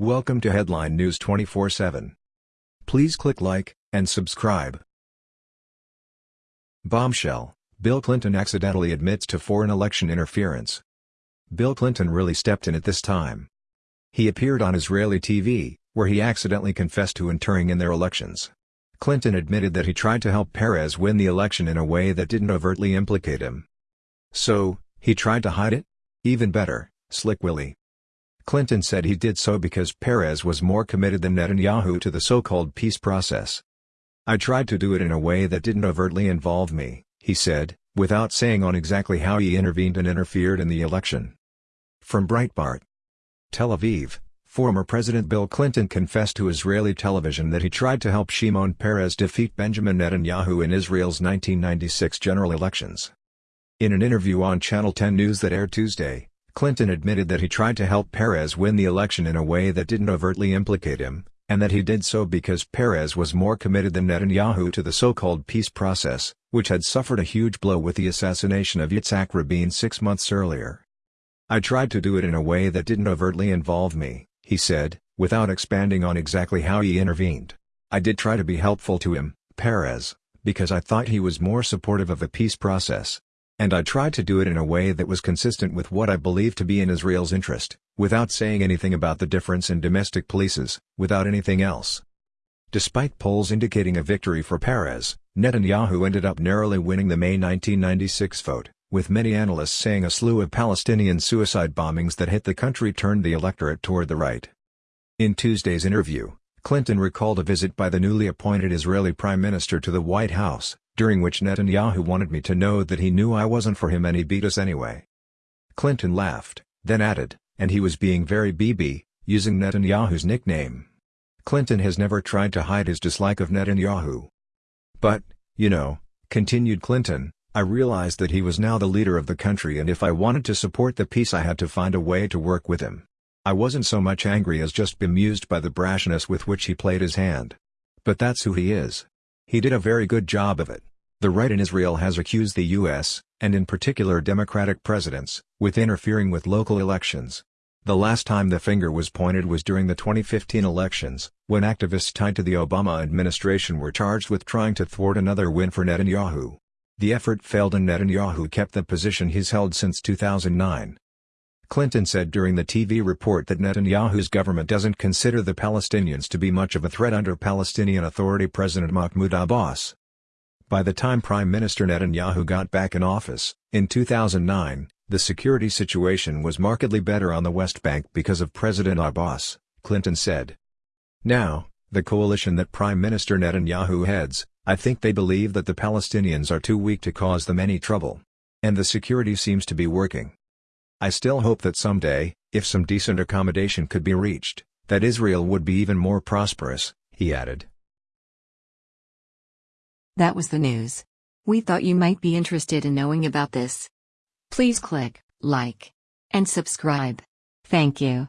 Welcome to Headline News 24/7. Please click like and subscribe. Bombshell: Bill Clinton accidentally admits to foreign election interference. Bill Clinton really stepped in at this time. He appeared on Israeli TV, where he accidentally confessed to interfering in their elections. Clinton admitted that he tried to help Peres win the election in a way that didn't overtly implicate him. So, he tried to hide it? Even better, Slick Willie. Clinton said he did so because Peres was more committed than Netanyahu to the so-called peace process. I tried to do it in a way that didn't overtly involve me, he said, without saying on exactly how he intervened and interfered in the election. From Breitbart. Tel Aviv, former President Bill Clinton confessed to Israeli television that he tried to help Shimon Peres defeat Benjamin Netanyahu in Israel's 1996 general elections. In an interview on Channel 10 News that aired Tuesday, Clinton admitted that he tried to help Peres win the election in a way that didn't overtly implicate him, and that he did so because Peres was more committed than Netanyahu to the so-called peace process, which had suffered a huge blow with the assassination of Yitzhak Rabin six months earlier. I tried to do it in a way that didn't overtly involve me, he said, without expanding on exactly how he intervened. I did try to be helpful to him, Peres, because I thought he was more supportive of the peace process, and I tried to do it in a way that was consistent with what I believe to be in Israel's interest, without saying anything about the difference in domestic polices, without anything else. Despite polls indicating a victory for Peres, Netanyahu ended up narrowly winning the May 1996 vote, with many analysts saying a slew of Palestinian suicide bombings that hit the country turned the electorate toward the right. In Tuesday's interview, Clinton recalled a visit by the newly appointed Israeli Prime Minister to the White House, during which Netanyahu wanted me to know that he knew I wasn't for him and he beat us anyway. Clinton laughed, then added, and he was being very Bibi, using Netanyahu's nickname. Clinton has never tried to hide his dislike of Netanyahu. But, you know, continued Clinton, I realized that he was now the leader of the country and if I wanted to support the peace I had to find a way to work with him. I wasn't so much angry as just bemused by the brashness with which he played his hand. But that's who he is. He did a very good job of it. The right in Israel has accused the U.S., and in particular Democratic presidents, with interfering with local elections. The last time the finger was pointed was during the 2015 elections, when activists tied to the Obama administration were charged with trying to thwart another win for Netanyahu. The effort failed and Netanyahu kept the position he's held since 2009. Clinton said during the TV report that Netanyahu's government doesn't consider the Palestinians to be much of a threat under Palestinian Authority President Mahmoud Abbas. By the time Prime Minister Netanyahu got back in office, in 2009, the security situation was markedly better on the West Bank because of President Abbas, Clinton said. Now, the coalition that Prime Minister Netanyahu heads, I think they believe that the Palestinians are too weak to cause them any trouble. And the security seems to be working. I still hope that someday, if some decent accommodation could be reached, that Israel would be even more prosperous, he added. That was the news. We thought you might be interested in knowing about this. Please click like and subscribe. Thank you.